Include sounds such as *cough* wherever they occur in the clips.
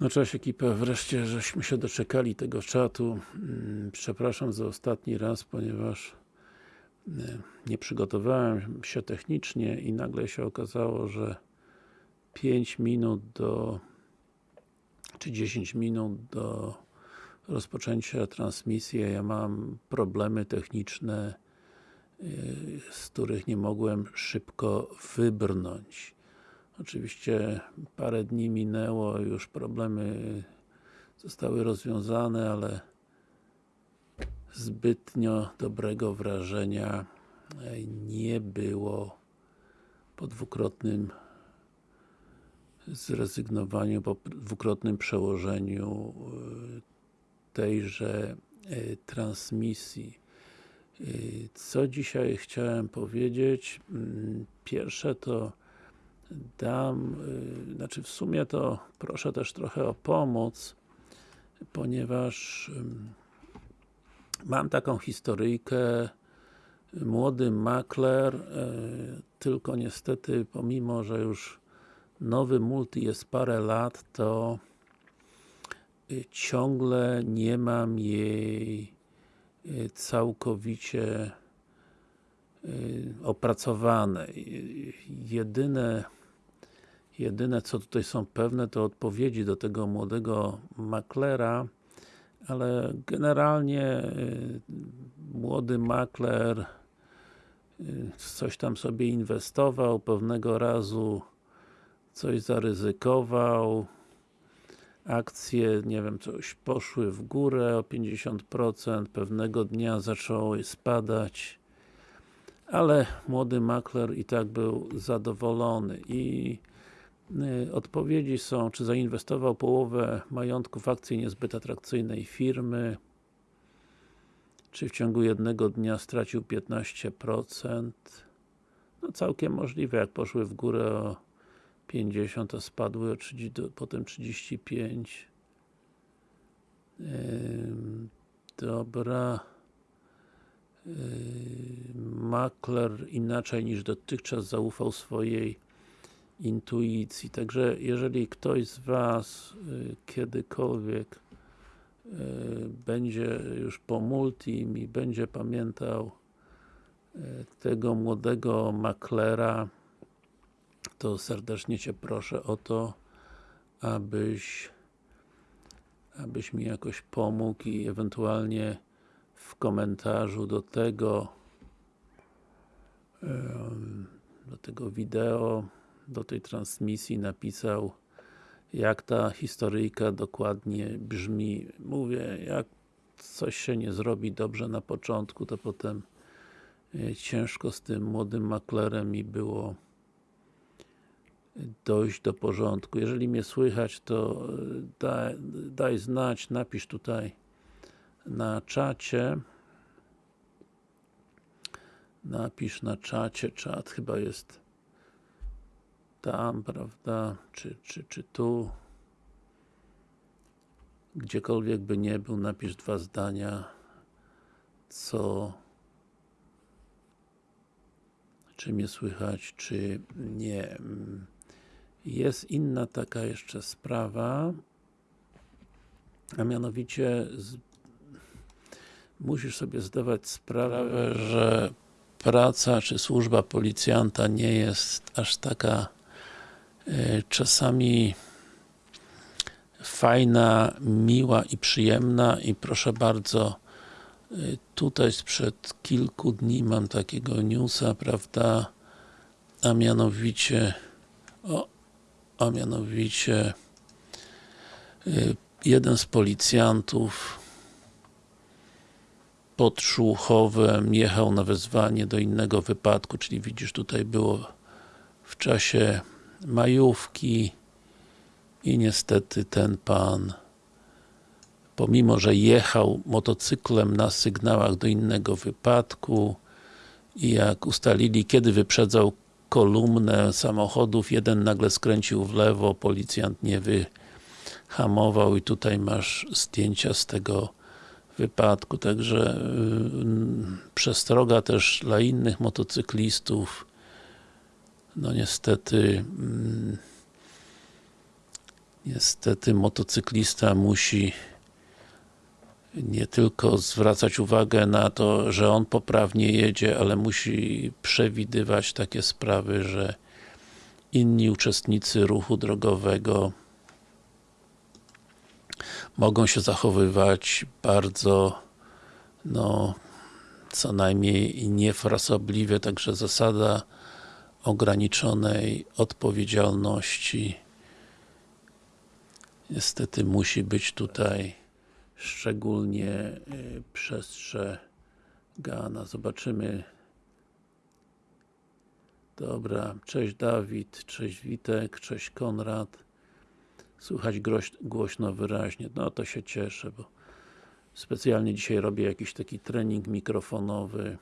No cześć ekipa, wreszcie żeśmy się doczekali tego czatu. Mm, Przepraszam za ostatni raz, ponieważ e, nie przygotowałem się technicznie i nagle się okazało, że 5 minut do czy 10 minut do rozpoczęcia transmisji, ja mam problemy techniczne e, z których nie mogłem szybko wybrnąć. Oczywiście parę dni minęło, już problemy zostały rozwiązane, ale zbytnio dobrego wrażenia e, nie było po dwukrotnym zrezygnowaniu, po dwukrotnym przełożeniu e, tejże e, transmisji. Co dzisiaj chciałem powiedzieć? Mm, Pierwsze to dam, y, znaczy w sumie to proszę też trochę o pomoc, ponieważ mam taką historyjkę młody makler, y, tylko niestety pomimo, że już nowy multi jest parę lat, to y, ciągle nie mam jej całkowicie opracowane. Jedyne Jedyne co tutaj są pewne to odpowiedzi do tego młodego maklera, ale generalnie y, młody makler y, coś tam sobie inwestował, pewnego razu coś zaryzykował, akcje, nie wiem, coś poszły w górę o 50%, pewnego dnia zaczęły spadać, ale młody makler i tak był zadowolony i odpowiedzi są, czy zainwestował połowę majątku w akcje niezbyt atrakcyjnej firmy, czy w ciągu jednego dnia stracił 15%. No całkiem możliwe, jak poszły w górę o 50, to spadły o 30, potem 35. Dobra. Makler inaczej niż dotychczas zaufał swojej intuicji. Także jeżeli ktoś z Was y, kiedykolwiek y, będzie już po multim i będzie pamiętał y, tego młodego maklera, to serdecznie Cię proszę o to, abyś abyś mi jakoś pomógł i ewentualnie w komentarzu do tego do tego wideo do tej transmisji napisał jak ta historyjka dokładnie brzmi. Mówię, jak coś się nie zrobi dobrze na początku, to potem e, ciężko z tym młodym maklerem mi było dojść do porządku. Jeżeli mnie słychać, to e, daj, daj znać, napisz tutaj na czacie. Napisz na czacie, czat chyba jest tam, prawda, czy, czy, czy tu? Gdziekolwiek by nie był, napisz dwa zdania. Co? Czy mnie słychać, czy nie. Jest inna taka jeszcze sprawa, a mianowicie z, musisz sobie zdawać sprawę, że praca czy służba policjanta nie jest aż taka czasami fajna, miła i przyjemna i proszę bardzo e, tutaj sprzed kilku dni mam takiego newsa, prawda, a mianowicie o, a mianowicie e, jeden z policjantów pod Szłuchowem jechał na wezwanie do innego wypadku, czyli widzisz tutaj było w czasie majówki i niestety ten pan pomimo, że jechał motocyklem na sygnałach do innego wypadku i jak ustalili, kiedy wyprzedzał kolumnę samochodów, jeden nagle skręcił w lewo, policjant nie wyhamował i tutaj masz zdjęcia z tego wypadku, także yy, przestroga też dla innych motocyklistów no niestety mm, Niestety motocyklista musi nie tylko zwracać uwagę na to, że on poprawnie jedzie, ale musi przewidywać takie sprawy, że inni uczestnicy ruchu drogowego mogą się zachowywać bardzo no co najmniej niefrasobliwie, także zasada ograniczonej odpowiedzialności. Niestety musi być tutaj szczególnie y, przestrzegana. Zobaczymy. Dobra, cześć Dawid, cześć Witek, cześć Konrad. Słychać głośno, wyraźnie, no to się cieszę, bo specjalnie dzisiaj robię jakiś taki trening mikrofonowy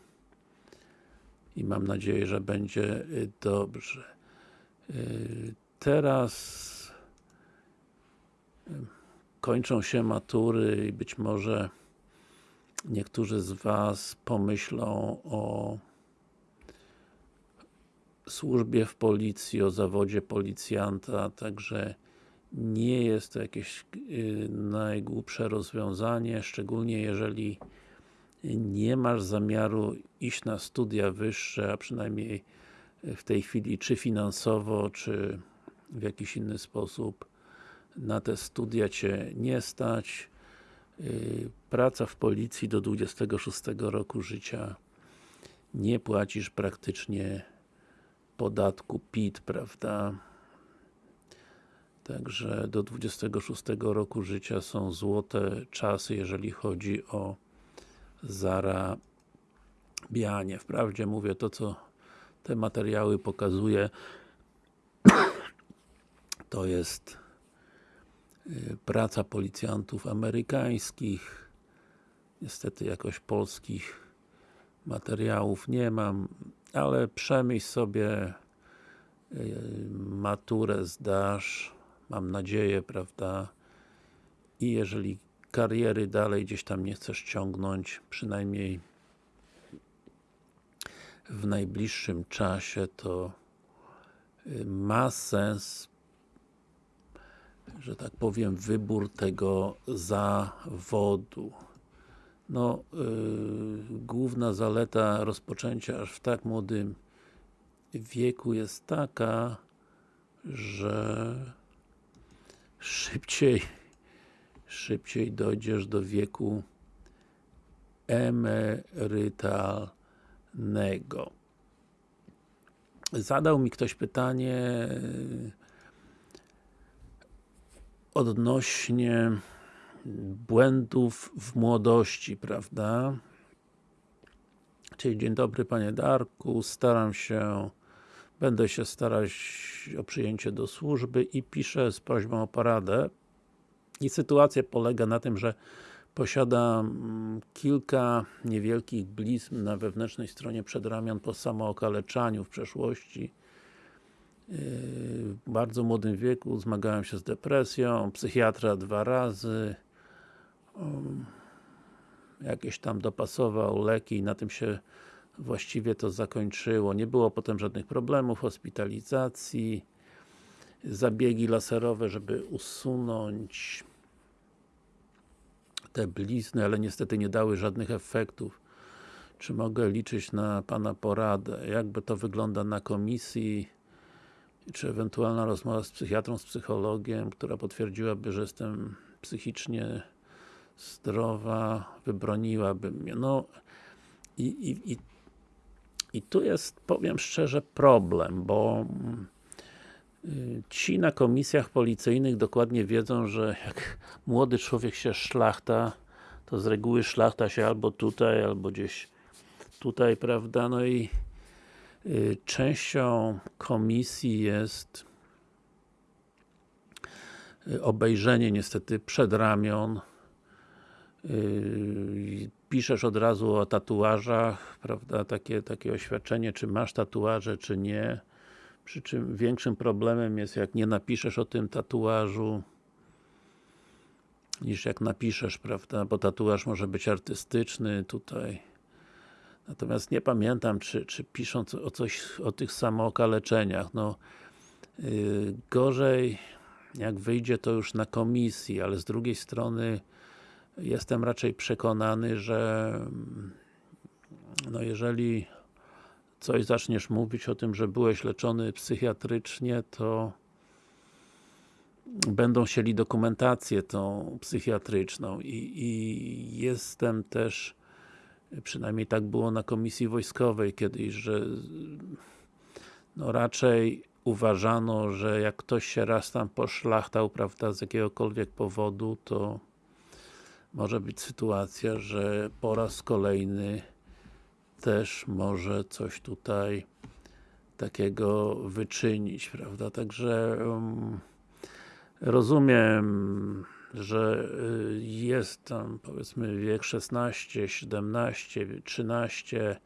i mam nadzieję, że będzie y, dobrze. Y, teraz kończą się matury i być może niektórzy z Was pomyślą o służbie w policji, o zawodzie policjanta, także nie jest to jakieś najgłupsze rozwiązanie, szczególnie jeżeli nie masz zamiaru iść na studia wyższe, a przynajmniej w tej chwili czy finansowo, czy w jakiś inny sposób na te studia Cię nie stać. Yy, praca w policji do 26 roku życia nie płacisz praktycznie podatku PIT, prawda? Także do 26 roku życia są złote czasy, jeżeli chodzi o zarabianie. Wprawdzie mówię to, co te materiały pokazuje, *clears throat* to jest y, praca policjantów amerykańskich. Niestety jakoś polskich materiałów nie mam, ale przemyśl sobie y, maturę zdasz, mam nadzieję, prawda? I jeżeli kariery dalej gdzieś tam nie chcesz ciągnąć, przynajmniej w najbliższym czasie, to y, ma sens że tak powiem, wybór tego zawodu. No, yy, główna zaleta rozpoczęcia aż w tak młodym wieku jest taka, że szybciej szybciej dojdziesz do wieku emerytalnego. Zadał mi ktoś pytanie odnośnie błędów w młodości, prawda? Czyli dzień dobry Panie Darku, staram się będę się starać o przyjęcie do służby i piszę z prośbą o paradę i sytuacja polega na tym, że posiadam kilka niewielkich blizn na wewnętrznej stronie przedramion po samookaleczaniu w przeszłości. W bardzo młodym wieku zmagałem się z depresją, psychiatra dwa razy. Um, jakieś tam dopasował leki i na tym się właściwie to zakończyło. Nie było potem żadnych problemów, hospitalizacji, zabiegi laserowe, żeby usunąć te blizny, ale niestety nie dały żadnych efektów. Czy mogę liczyć na Pana poradę? Jakby to wygląda na komisji? czy ewentualna rozmowa z psychiatrą, z psychologiem, która potwierdziłaby, że jestem psychicznie zdrowa, wybroniłaby mnie. No i, i, i, i tu jest, powiem szczerze, problem, bo y, ci na komisjach policyjnych dokładnie wiedzą, że jak *laughs* młody człowiek się szlachta, to z reguły szlachta się albo tutaj, albo gdzieś tutaj, prawda, no i Y, częścią komisji jest y, obejrzenie niestety przedramion y, piszesz od razu o tatuażach, prawda, takie, takie oświadczenie, czy masz tatuaże, czy nie przy czym większym problemem jest, jak nie napiszesz o tym tatuażu niż jak napiszesz, prawda, bo tatuaż może być artystyczny tutaj. Natomiast nie pamiętam, czy, czy pisząc o coś, o tych samookaleczeniach, no yy, gorzej jak wyjdzie to już na komisji, ale z drugiej strony jestem raczej przekonany, że no jeżeli coś zaczniesz mówić o tym, że byłeś leczony psychiatrycznie, to będą chcieli dokumentację tą psychiatryczną. I, i jestem też przynajmniej tak było na komisji wojskowej kiedyś, że no raczej uważano, że jak ktoś się raz tam poszlachtał, prawda, z jakiegokolwiek powodu, to może być sytuacja, że po raz kolejny też może coś tutaj takiego wyczynić, prawda, także um, rozumiem, że y, jest tam powiedzmy wiek 16, 17, 13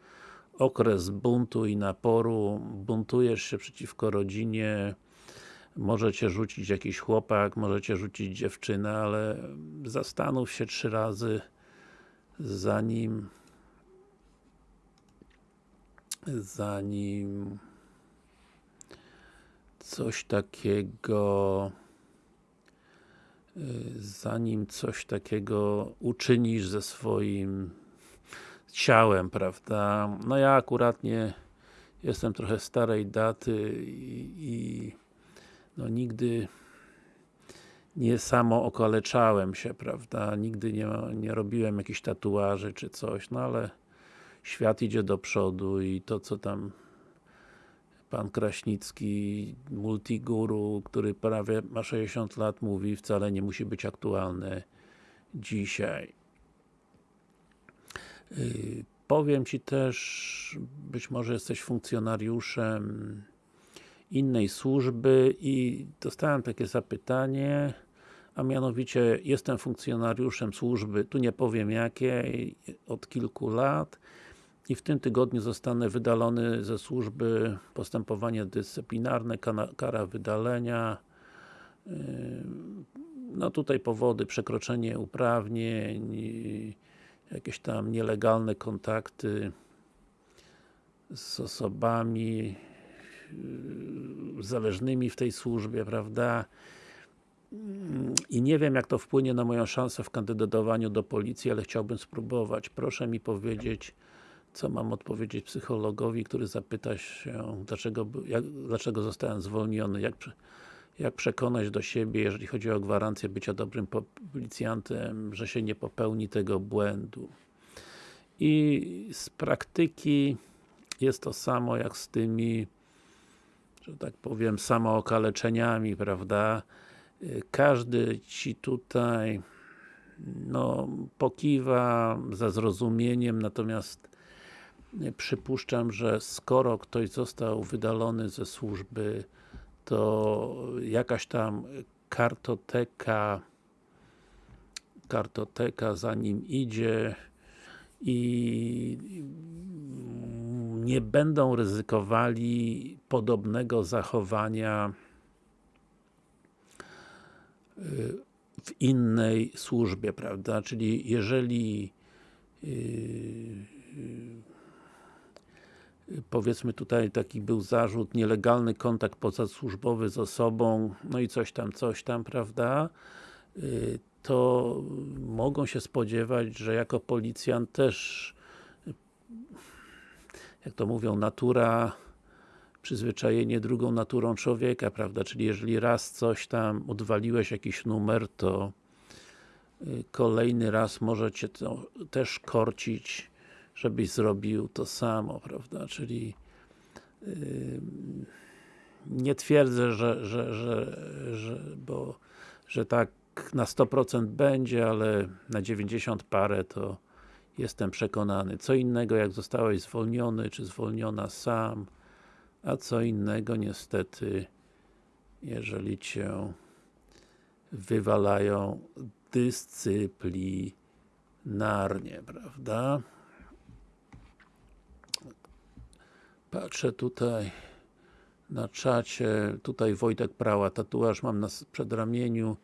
okres buntu i naporu, buntujesz się przeciwko rodzinie, może cię rzucić jakiś chłopak, może cię rzucić dziewczyna, ale zastanów się trzy razy zanim zanim coś takiego zanim coś takiego uczynisz ze swoim ciałem, prawda? No ja akurat nie jestem trochę starej daty i, i no nigdy nie samo okaleczałem się, prawda? Nigdy nie, nie robiłem jakichś tatuaży czy coś, no ale świat idzie do przodu i to co tam pan Kraśnicki, multiguru, który prawie ma 60 lat, mówi, wcale nie musi być aktualne dzisiaj. Yy, powiem Ci też, być może jesteś funkcjonariuszem innej służby i dostałem takie zapytanie, a mianowicie jestem funkcjonariuszem służby, tu nie powiem jakiej, od kilku lat i w tym tygodniu zostanę wydalony ze służby postępowanie dyscyplinarne, kara wydalenia yy, no tutaj powody, przekroczenie uprawnień jakieś tam nielegalne kontakty z osobami yy, zależnymi w tej służbie, prawda? I nie wiem jak to wpłynie na moją szansę w kandydowaniu do policji, ale chciałbym spróbować. Proszę mi powiedzieć, co mam odpowiedzieć psychologowi, który zapyta się, dlaczego, jak, dlaczego zostałem zwolniony, jak, jak przekonać do siebie, jeżeli chodzi o gwarancję bycia dobrym policjantem, że się nie popełni tego błędu. I z praktyki jest to samo jak z tymi, że tak powiem, samookaleczeniami, prawda? Każdy Ci tutaj no, pokiwa za zrozumieniem, natomiast przypuszczam, że skoro ktoś został wydalony ze służby, to jakaś tam kartoteka kartoteka za nim idzie i nie będą ryzykowali podobnego zachowania y, w innej służbie, prawda? Czyli jeżeli yy, powiedzmy tutaj taki był zarzut, nielegalny kontakt pozasłużbowy z osobą, no i coś tam, coś tam, prawda? Y, to mogą się spodziewać, że jako policjant też jak to mówią, natura przyzwyczajenie drugą naturą człowieka, prawda? Czyli jeżeli raz coś tam odwaliłeś, jakiś numer, to y, kolejny raz może Cię to też korcić żebyś zrobił to samo, prawda, czyli yy, nie twierdzę, że, że, że, że, bo, że tak na 100% będzie, ale na 90 parę to jestem przekonany. Co innego jak zostałeś zwolniony, czy zwolniona sam, a co innego niestety jeżeli Cię wywalają dyscyplinarnie, prawda? Patrzę tutaj na czacie, tutaj Wojtek Prała, tatuaż mam na przedramieniu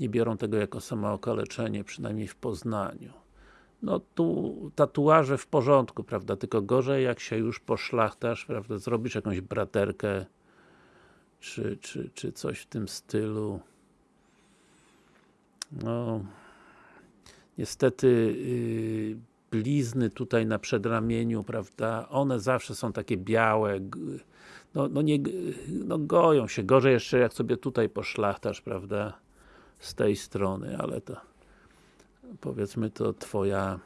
nie biorą tego jako samookaleczenie, przynajmniej w Poznaniu. No tu tatuaże w porządku, prawda, tylko gorzej jak się już poszlachtasz, prawda, zrobisz jakąś braterkę czy, czy, czy coś w tym stylu. No, niestety yy, blizny tutaj na przedramieniu, prawda, one zawsze są takie białe, no, no nie, no goją się, gorzej jeszcze jak sobie tutaj poszlachtasz, prawda, z tej strony, ale to powiedzmy to twoja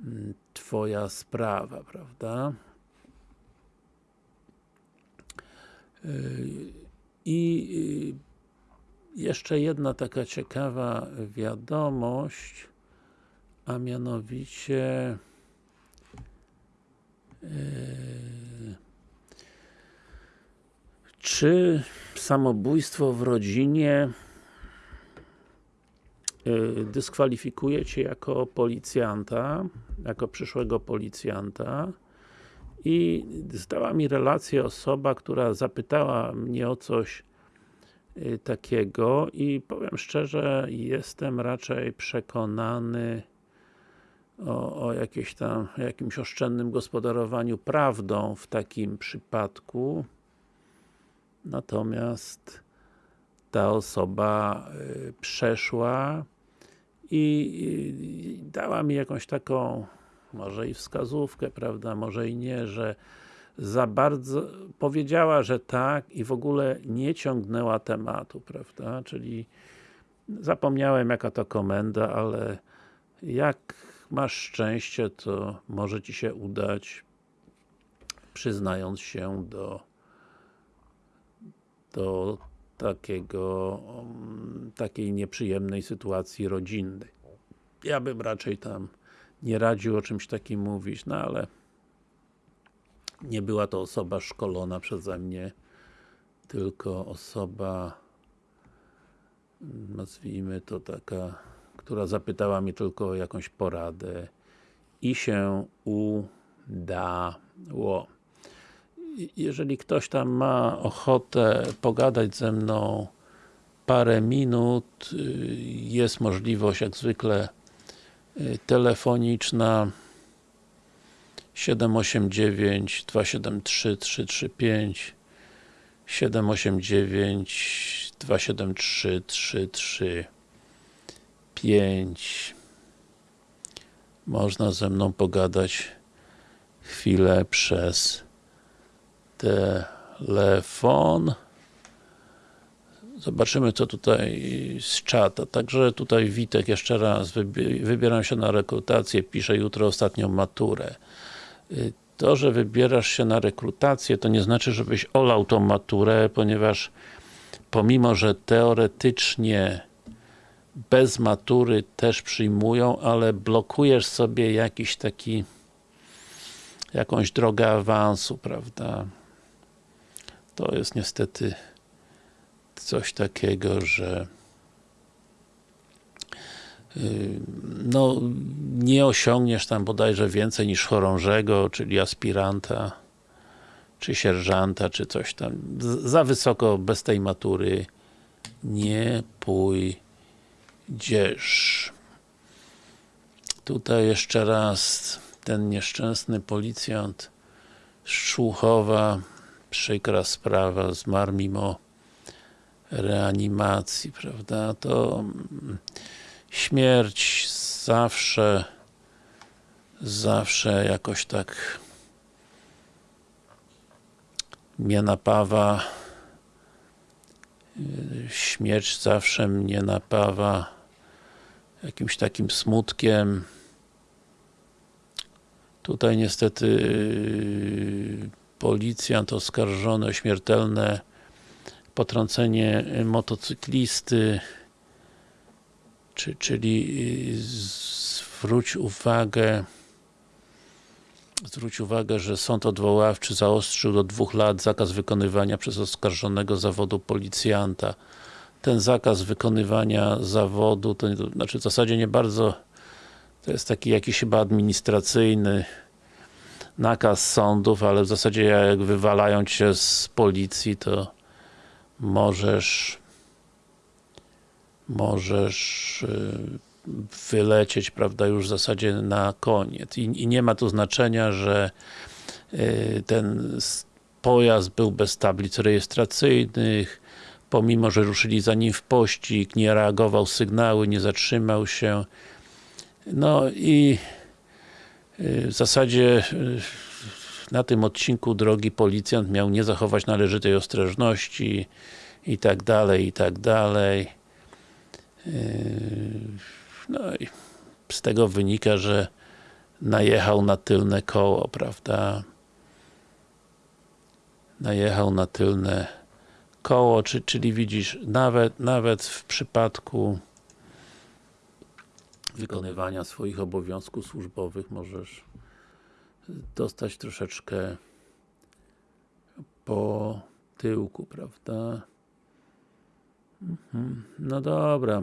mm, twoja sprawa, prawda. Yy, I yy, jeszcze jedna taka ciekawa wiadomość, a mianowicie yy, czy samobójstwo w rodzinie dyskwalifikuje Cię jako policjanta, jako przyszłego policjanta? I zdała mi relację osoba, która zapytała mnie o coś takiego i powiem szczerze, jestem raczej przekonany o, o jakieś tam, jakimś oszczędnym gospodarowaniu prawdą w takim przypadku. Natomiast ta osoba przeszła i dała mi jakąś taką może i wskazówkę, prawda, może i nie, że za bardzo powiedziała, że tak i w ogóle nie ciągnęła tematu, prawda, czyli zapomniałem jaka to komenda, ale jak masz szczęście, to może Ci się udać przyznając się do do takiego takiej nieprzyjemnej sytuacji rodzinnej. Ja bym raczej tam nie radził o czymś takim mówić, no ale nie była to osoba szkolona przeze mnie, tylko osoba nazwijmy to taka, która zapytała mnie tylko o jakąś poradę. I się udało. Jeżeli ktoś tam ma ochotę pogadać ze mną parę minut, y, jest możliwość jak zwykle y, telefoniczna. 789 273 335 789 273 335 Można ze mną pogadać chwilę przez telefon. Zobaczymy co tutaj z czata. Także tutaj Witek jeszcze raz wybieram się na rekrutację, piszę jutro ostatnią maturę. Y, to, że wybierasz się na rekrutację, to nie znaczy, żebyś olał tą maturę, ponieważ pomimo, że teoretycznie bez matury też przyjmują, ale blokujesz sobie jakiś taki jakąś drogę awansu, prawda? to jest niestety coś takiego, że y, no, nie osiągniesz tam bodajże więcej niż chorążego, czyli aspiranta, czy sierżanta, czy coś tam. Za wysoko bez tej matury nie pójdziesz. Tutaj jeszcze raz ten nieszczęsny policjant z Szczłuchowa. Przykra sprawa, zmarł mimo reanimacji, prawda, to mm, śmierć zawsze zawsze jakoś tak mnie napawa śmierć zawsze mnie napawa jakimś takim smutkiem. Tutaj niestety policjant oskarżony o śmiertelne potrącenie motocyklisty czy, czyli zwróć uwagę zwróć uwagę, że sąd odwoławczy zaostrzył do dwóch lat zakaz wykonywania przez oskarżonego zawodu policjanta. Ten zakaz wykonywania zawodu, to, to znaczy w zasadzie nie bardzo to jest taki jakiś chyba administracyjny nakaz sądów, ale w zasadzie jak wywalają cię z policji, to możesz możesz y, wylecieć, prawda, już w zasadzie na koniec. I, i nie ma tu znaczenia, że y, ten pojazd był bez tablic rejestracyjnych, pomimo, że ruszyli za nim w pościg, nie reagował sygnały, nie zatrzymał się. No i y, w zasadzie y, na tym odcinku drogi policjant miał nie zachować należytej ostrożności i tak dalej, i tak dalej. No i z tego wynika, że najechał na tylne koło, prawda? Najechał na tylne koło, czy, czyli widzisz, nawet, nawet w przypadku wykonywania swoich obowiązków służbowych możesz dostać troszeczkę po tyłku, prawda? Mhm. No dobra.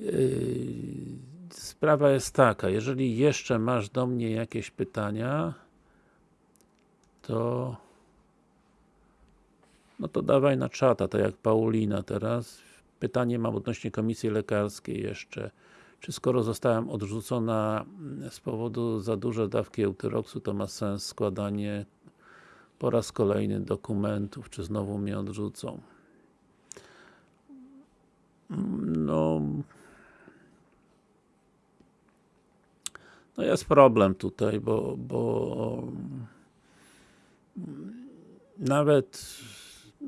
Yy, sprawa jest taka, jeżeli jeszcze masz do mnie jakieś pytania, to no to dawaj na czata, tak jak Paulina teraz. Pytanie mam odnośnie komisji lekarskiej jeszcze. Czy skoro zostałem odrzucona z powodu za duże dawki eutyroksu, to ma sens składanie po raz kolejny dokumentów, czy znowu mnie odrzucą? No... No jest problem tutaj, bo, bo nawet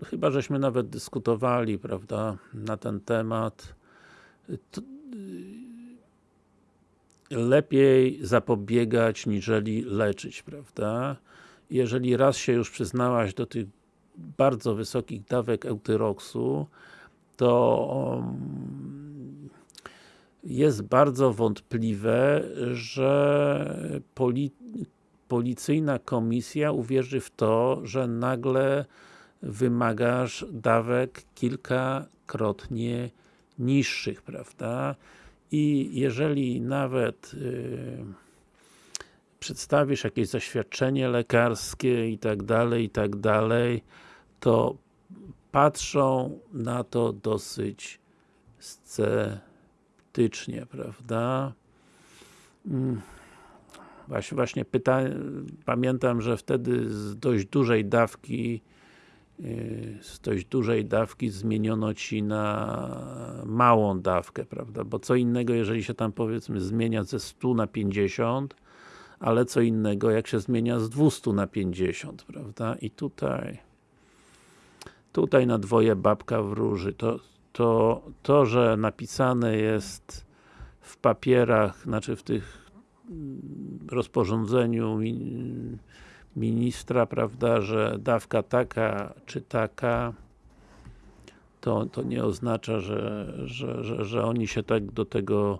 chyba żeśmy nawet dyskutowali, prawda, na ten temat. To, lepiej zapobiegać, niżeli leczyć, prawda? Jeżeli raz się już przyznałaś do tych bardzo wysokich dawek eutyroksu, to um, jest bardzo wątpliwe, że poli policyjna komisja uwierzy w to, że nagle wymagasz dawek kilkakrotnie niższych, prawda? I jeżeli nawet yy, przedstawisz jakieś zaświadczenie lekarskie i tak dalej, i tak dalej, to patrzą na to dosyć sceptycznie, prawda? Mm. Właśnie, właśnie pytanie, pamiętam, że wtedy z dość dużej dawki y, z dość dużej dawki zmieniono Ci na małą dawkę, prawda? Bo co innego, jeżeli się tam powiedzmy zmienia ze 100 na 50, ale co innego, jak się zmienia z 200 na 50, prawda? I tutaj tutaj na dwoje babka wróży. To, to, to, że napisane jest w papierach, znaczy w tych mm, rozporządzeniu ministra, prawda, że dawka taka czy taka to, to nie oznacza, że, że, że, że oni się tak do tego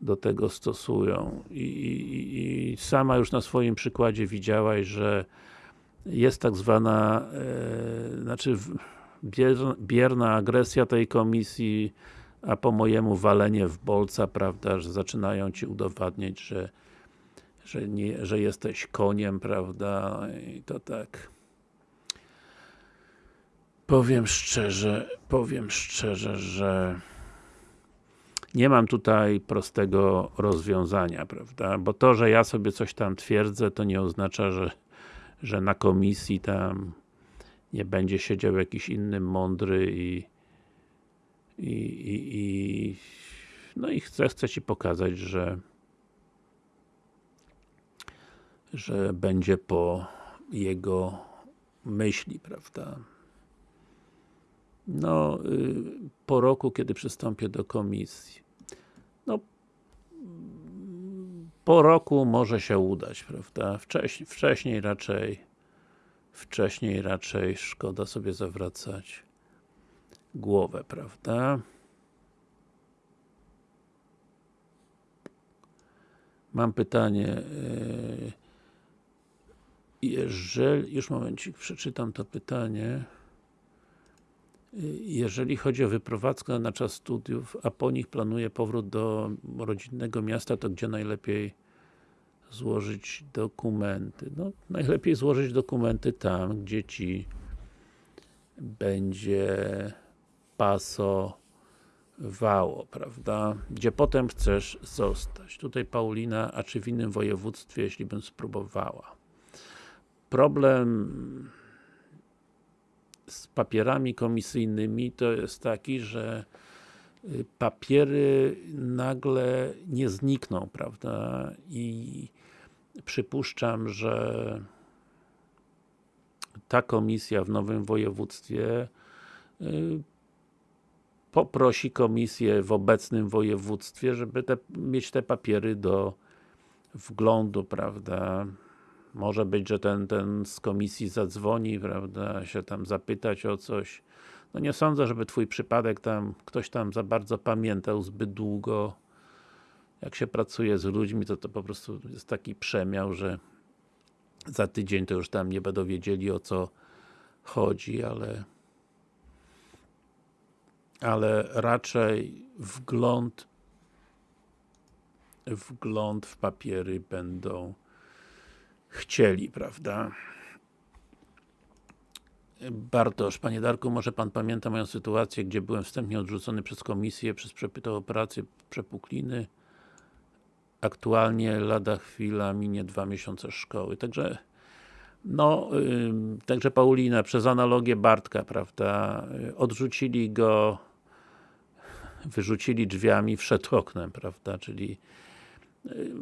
do tego stosują. I, i, I sama już na swoim przykładzie widziałaś, że jest tak zwana, e, znaczy bierna agresja tej komisji, a po mojemu walenie w bolca, prawda, że zaczynają Ci udowadniać, że że, nie, że jesteś koniem, prawda, i to tak. Powiem szczerze, powiem szczerze, że nie mam tutaj prostego rozwiązania, prawda, bo to, że ja sobie coś tam twierdzę, to nie oznacza, że że na komisji tam nie będzie siedział jakiś inny mądry i i, i, i no i chcę, chcę Ci pokazać, że że będzie po jego myśli, prawda? No, y, po roku, kiedy przystąpię do komisji. No, po roku może się udać, prawda? Wcześniej, wcześniej raczej wcześniej raczej szkoda sobie zawracać głowę, prawda? Mam pytanie e, jeżeli, już momencik, przeczytam to pytanie jeżeli chodzi o wyprowadzkę na czas studiów, a po nich planuje powrót do rodzinnego miasta, to gdzie najlepiej złożyć dokumenty? No, najlepiej złożyć dokumenty tam, gdzie Ci będzie pasowało, prawda? Gdzie potem chcesz zostać. Tutaj Paulina, a czy w innym województwie, jeśli bym spróbowała? Problem z papierami komisyjnymi to jest taki, że y, papiery nagle nie znikną, prawda? I przypuszczam, że ta komisja w nowym województwie y, poprosi komisję w obecnym województwie, żeby te, mieć te papiery do wglądu, prawda? Może być, że ten, ten z komisji zadzwoni, prawda, się tam zapytać o coś. No nie sądzę, żeby twój przypadek tam, ktoś tam za bardzo pamiętał zbyt długo. Jak się pracuje z ludźmi, to to po prostu jest taki przemiał, że za tydzień to już tam nie będą wiedzieli o co chodzi, ale ale raczej wgląd wgląd w papiery będą chcieli, prawda? Bartosz, Panie Darku, może Pan pamięta moją sytuację, gdzie byłem wstępnie odrzucony przez komisję przez przepytą operację przepukliny. Aktualnie lada chwila minie dwa miesiące szkoły. Także no, yy, także Paulina, przez analogię Bartka, prawda, odrzucili go wyrzucili drzwiami, wszedł oknem, prawda, czyli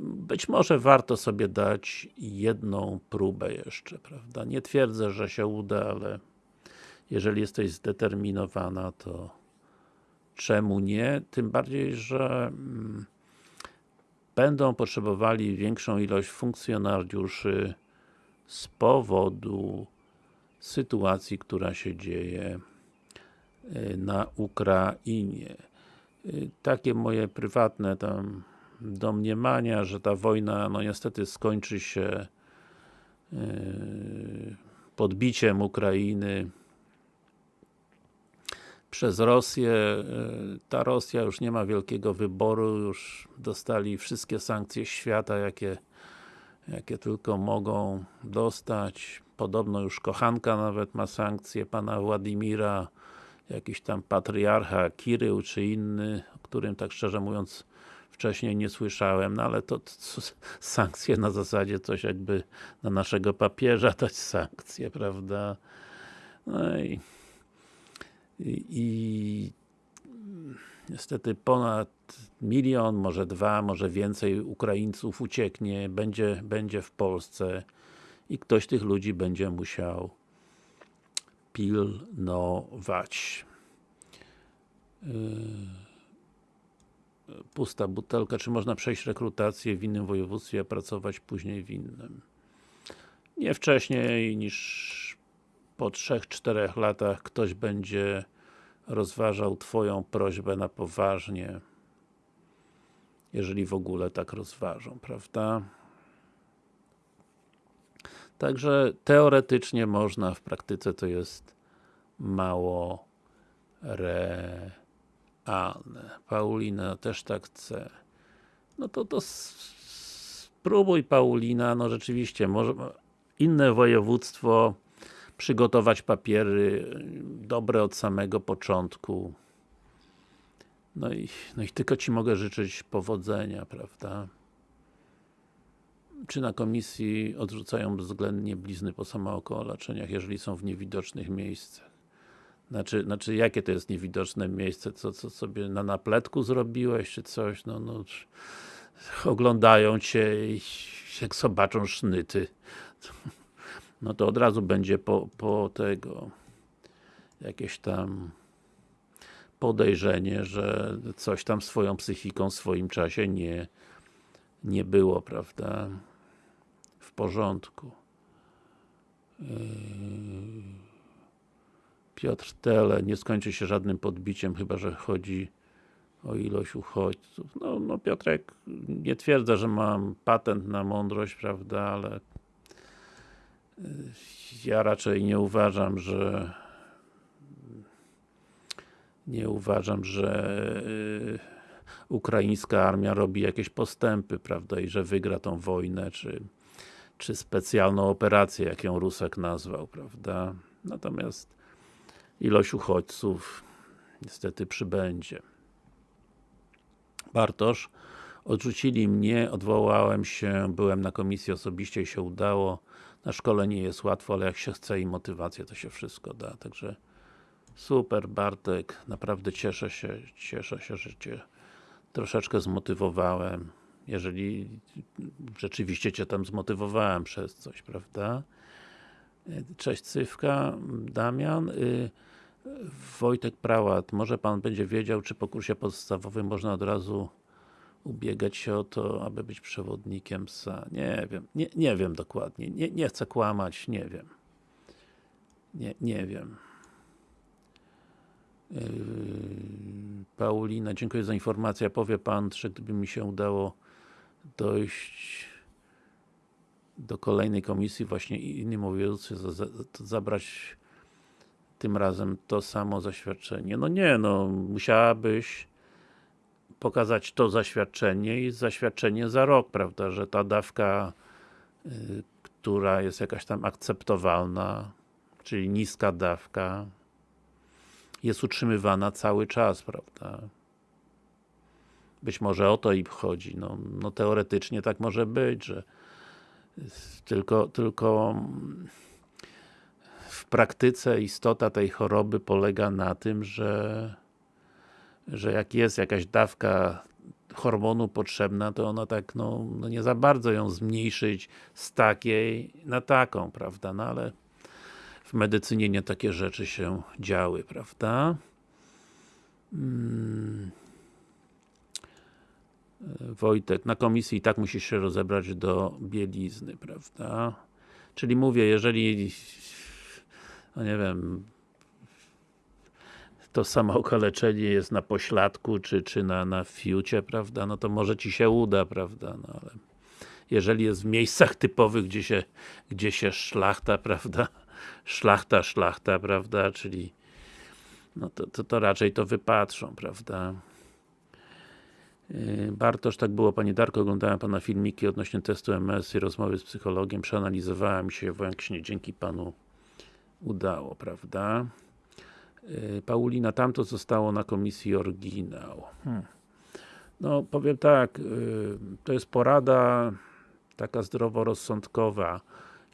być może warto sobie dać jedną próbę jeszcze, prawda? Nie twierdzę, że się uda, ale jeżeli jesteś zdeterminowana, to czemu nie? Tym bardziej, że będą potrzebowali większą ilość funkcjonariuszy z powodu sytuacji, która się dzieje y, na Ukrainie. Y, takie moje prywatne tam domniemania, że ta wojna, no niestety skończy się yy, podbiciem Ukrainy przez Rosję. Yy, ta Rosja już nie ma wielkiego wyboru, już dostali wszystkie sankcje świata, jakie, jakie tylko mogą dostać. Podobno już kochanka nawet ma sankcje pana Władimira, jakiś tam patriarcha Kirył czy inny, o którym tak szczerze mówiąc wcześniej nie słyszałem, no ale to, to, sankcje na zasadzie coś jakby na naszego papieża dać sankcje, prawda? No i, i, niestety ponad milion, może dwa, może więcej Ukraińców ucieknie, będzie, będzie w Polsce i ktoś tych ludzi będzie musiał pilnować. Yy pusta butelka, czy można przejść rekrutację w innym województwie, a pracować później w innym. Nie wcześniej niż po 3-4 latach ktoś będzie rozważał Twoją prośbę na poważnie, jeżeli w ogóle tak rozważą, prawda? Także teoretycznie można, w praktyce to jest mało re realne. Paulina też tak chce. No to to spróbuj Paulina, no rzeczywiście, może inne województwo przygotować papiery dobre od samego początku. No i, no i tylko Ci mogę życzyć powodzenia, prawda? Czy na komisji odrzucają bezwzględnie blizny po samookołaczeniach, jeżeli są w niewidocznych miejscach? Znaczy, znaczy jakie to jest niewidoczne miejsce, co, co sobie na napletku zrobiłeś, czy coś, no, no oglądają Cię i jak zobaczą sznyty, no to od razu będzie po, po tego jakieś tam podejrzenie, że coś tam swoją psychiką w swoim czasie nie, nie było, prawda, w porządku. Yy... Piotr Tele, nie skończy się żadnym podbiciem, chyba że chodzi o ilość uchodźców. No, no Piotrek, nie twierdzę, że mam patent na mądrość, prawda, ale ja raczej nie uważam, że nie uważam, że y, ukraińska armia robi jakieś postępy, prawda, i że wygra tą wojnę, czy, czy specjalną operację, jak ją Rusek nazwał, prawda. Natomiast ilość uchodźców niestety przybędzie. Bartosz, odrzucili mnie, odwołałem się, byłem na komisji osobiście i się udało. Na szkole nie jest łatwo, ale jak się chce i motywację, to się wszystko da, także super Bartek, naprawdę cieszę się, cieszę się, że Cię troszeczkę zmotywowałem, jeżeli rzeczywiście Cię tam zmotywowałem przez coś, prawda? Cześć Cywka, Damian. Y, Wojtek Prałat, może Pan będzie wiedział, czy po kursie podstawowym można od razu ubiegać się o to, aby być przewodnikiem psa. Nie wiem, nie, nie wiem dokładnie, nie, nie chcę kłamać, nie wiem. Nie, nie wiem. Yy, Paulina, dziękuję za informację. Powie Pan, że gdyby mi się udało dojść do kolejnej komisji, właśnie inni mówiący, zabrać tym razem to samo zaświadczenie. No nie, no musiałabyś pokazać to zaświadczenie i zaświadczenie za rok, prawda, że ta dawka, y, która jest jakaś tam akceptowalna, czyli niska dawka, jest utrzymywana cały czas, prawda. Być może o to i chodzi, no, no teoretycznie tak może być, że tylko, tylko w praktyce istota tej choroby polega na tym, że że jak jest jakaś dawka hormonu potrzebna, to ona tak, no, no nie za bardzo ją zmniejszyć z takiej na taką, prawda, no ale w medycynie nie takie rzeczy się działy, prawda. Hmm. Wojtek, na komisji i tak musisz się rozebrać do bielizny, prawda? Czyli mówię, jeżeli no nie wiem, to samo okaleczenie jest na pośladku, czy, czy na, na fiucie, prawda, no to może Ci się uda, prawda, no ale jeżeli jest w miejscach typowych, gdzie się, gdzie się szlachta, prawda, szlachta, szlachta, prawda, czyli no to, to, to raczej to wypatrzą, prawda. Yy, Bartosz, tak było Pani Darko, oglądałem Pana filmiki odnośnie testu MS i rozmowy z psychologiem, przeanalizowałem się właśnie dzięki Panu udało, prawda. Y, Paulina, tamto zostało na komisji oryginał. Hmm. No, powiem tak, y, to jest porada taka zdroworozsądkowa.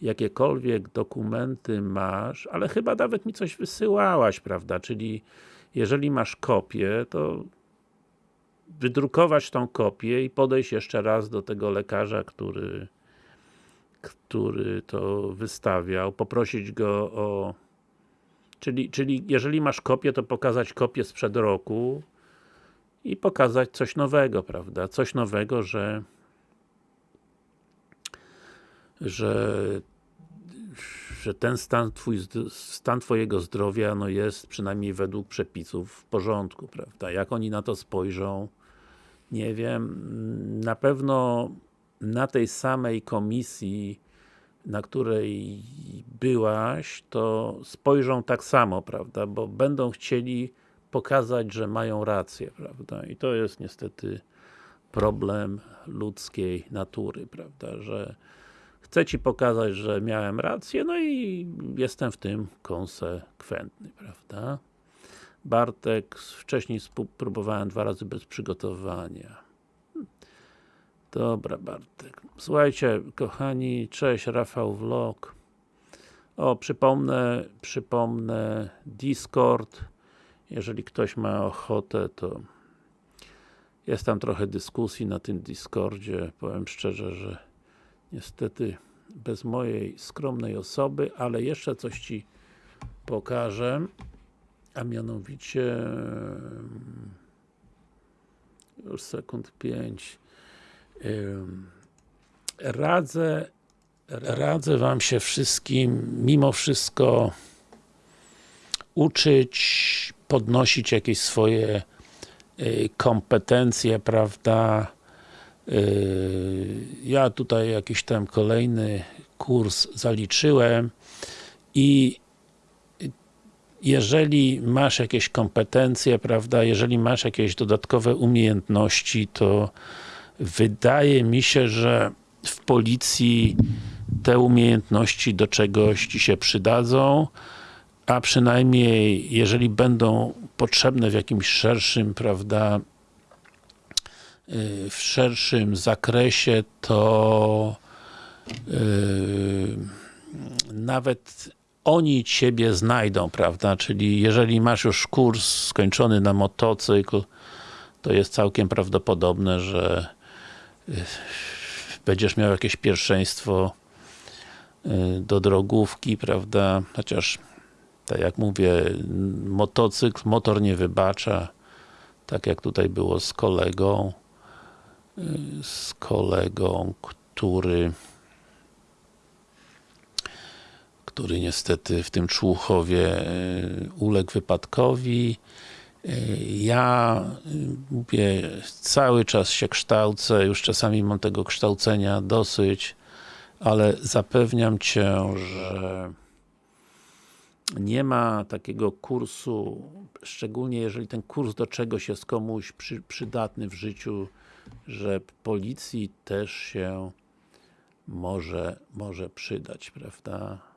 Jakiekolwiek dokumenty masz, ale chyba nawet mi coś wysyłałaś, prawda? Czyli jeżeli masz kopię, to wydrukować tą kopię i podejść jeszcze raz do tego lekarza, który który to wystawiał, poprosić go o Czyli, czyli jeżeli masz kopię, to pokazać kopię sprzed roku i pokazać coś nowego, prawda? Coś nowego, że że że ten stan, twój, stan Twojego zdrowia no jest przynajmniej według przepisów w porządku, prawda? Jak oni na to spojrzą, nie wiem. Na pewno na tej samej komisji na której byłaś, to spojrzą tak samo, prawda, bo będą chcieli pokazać, że mają rację, prawda, i to jest niestety problem ludzkiej natury, prawda, że chcę Ci pokazać, że miałem rację, no i jestem w tym konsekwentny, prawda. Bartek, wcześniej próbowałem dwa razy bez przygotowania. Dobra Bartek. Słuchajcie, kochani, cześć, Rafał Vlog. O, przypomnę, przypomnę Discord. Jeżeli ktoś ma ochotę, to jest tam trochę dyskusji na tym Discordzie. Powiem szczerze, że niestety bez mojej skromnej osoby, ale jeszcze coś Ci pokażę. A mianowicie już sekund 5 radzę radzę Wam się wszystkim mimo wszystko uczyć, podnosić jakieś swoje y, kompetencje, prawda? Y, ja tutaj jakiś tam kolejny kurs zaliczyłem i jeżeli masz jakieś kompetencje, prawda, jeżeli masz jakieś dodatkowe umiejętności, to wydaje mi się, że w policji te umiejętności do czegoś Ci się przydadzą, a przynajmniej jeżeli będą potrzebne w jakimś szerszym, prawda, y, w szerszym zakresie, to yy, nawet oni Ciebie znajdą, prawda, czyli jeżeli masz już kurs skończony na motocykl, to jest całkiem prawdopodobne, że będziesz miał jakieś pierwszeństwo y, do drogówki, prawda, chociaż tak jak mówię, motocykl, motor nie wybacza, tak jak tutaj było z kolegą, y, z kolegą, który który niestety w tym Człuchowie y, uległ wypadkowi. Ja y, cały czas się kształcę, już czasami mam tego kształcenia dosyć, ale zapewniam Cię, że nie ma takiego kursu, szczególnie jeżeli ten kurs do czegoś jest komuś przy, przydatny w życiu, że policji też się może, może przydać, prawda?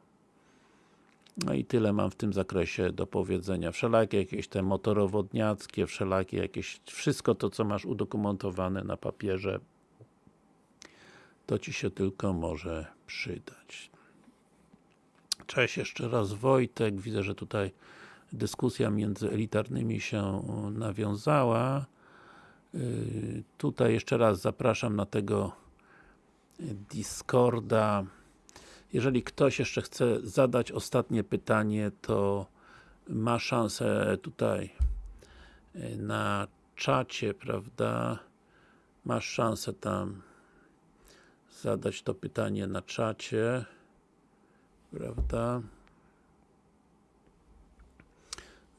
No i tyle mam w tym zakresie do powiedzenia. Wszelakie jakieś te motorowodniackie, wszelakie jakieś, wszystko to co masz udokumentowane na papierze, to Ci się tylko może przydać. Cześć jeszcze raz Wojtek, widzę, że tutaj dyskusja między elitarnymi się nawiązała. Yy, Tutaj jeszcze raz zapraszam na tego Discorda. Jeżeli ktoś jeszcze chce zadać ostatnie pytanie, to ma szansę tutaj yy, na czacie, prawda? Masz szansę tam zadać to pytanie na czacie prawda?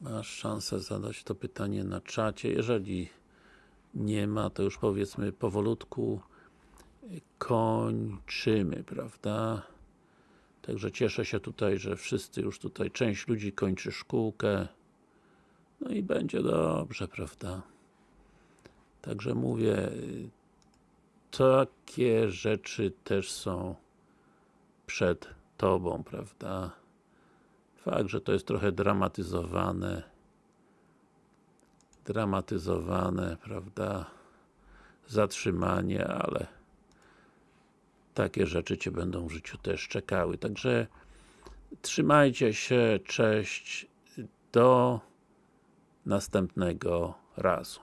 Masz szansę zadać to pytanie na czacie. Jeżeli nie ma, to już powiedzmy powolutku kończymy, prawda? Także cieszę się tutaj, że wszyscy już tutaj, część ludzi kończy szkółkę. No i będzie dobrze, prawda? Także mówię, takie rzeczy też są przed Tobą, prawda? Fakt, że to jest trochę dramatyzowane dramatyzowane, prawda? Zatrzymanie, ale takie rzeczy Cię będą w życiu też czekały. Także trzymajcie się, cześć, do następnego razu.